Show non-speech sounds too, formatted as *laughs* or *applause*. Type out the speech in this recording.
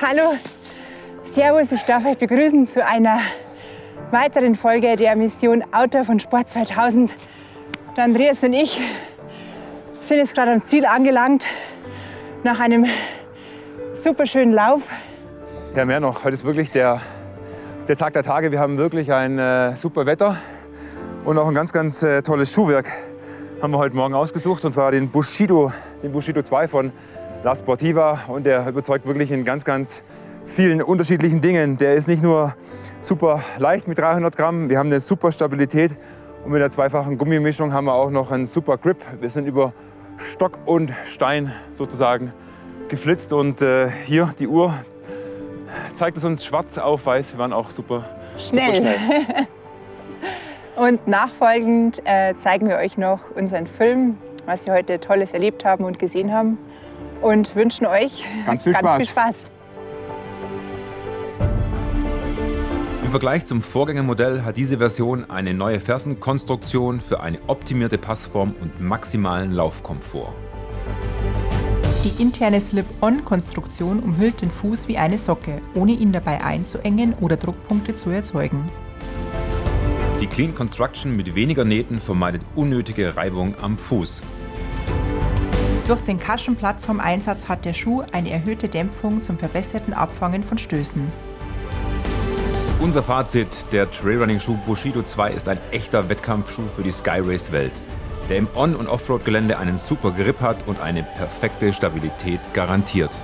Hallo, Servus, ich darf euch begrüßen zu einer weiteren Folge der Mission Outdoor von Sport 2000. Der Andreas und ich sind jetzt gerade am Ziel angelangt, nach einem super schönen Lauf. Ja, mehr noch. Heute ist wirklich der, der Tag der Tage. Wir haben wirklich ein äh, super Wetter und auch ein ganz, ganz äh, tolles Schuhwerk haben wir heute Morgen ausgesucht. Und zwar den Bushido, den Bushido 2 von La Sportiva. Und der überzeugt wirklich in ganz, ganz vielen unterschiedlichen Dingen. Der ist nicht nur super leicht mit 300 Gramm, wir haben eine super Stabilität. Und mit der zweifachen Gummimischung haben wir auch noch einen super Grip. Wir sind über Stock und Stein sozusagen geflitzt. Und äh, hier die Uhr zeigt es uns schwarz auf weiß. Wir waren auch super Schnell. Super schnell. *laughs* Und nachfolgend äh, zeigen wir euch noch unseren Film, was wir heute Tolles erlebt haben und gesehen haben. Und wünschen euch Ganz viel ganz Spaß. Viel Spaß. Im Vergleich zum Vorgängermodell hat diese Version eine neue Fersenkonstruktion für eine optimierte Passform und maximalen Laufkomfort. Die interne Slip-On-Konstruktion umhüllt den Fuß wie eine Socke, ohne ihn dabei einzuengen oder Druckpunkte zu erzeugen. Die Clean Construction mit weniger Nähten vermeidet unnötige Reibung am Fuß. Durch den Cushion-Plattform-Einsatz hat der Schuh eine erhöhte Dämpfung zum verbesserten Abfangen von Stößen. Unser Fazit, der Trailrunning-Schuh Bushido 2 ist ein echter Wettkampfschuh für die Skyrace-Welt, der im On- und Offroad-Gelände einen super Grip hat und eine perfekte Stabilität garantiert.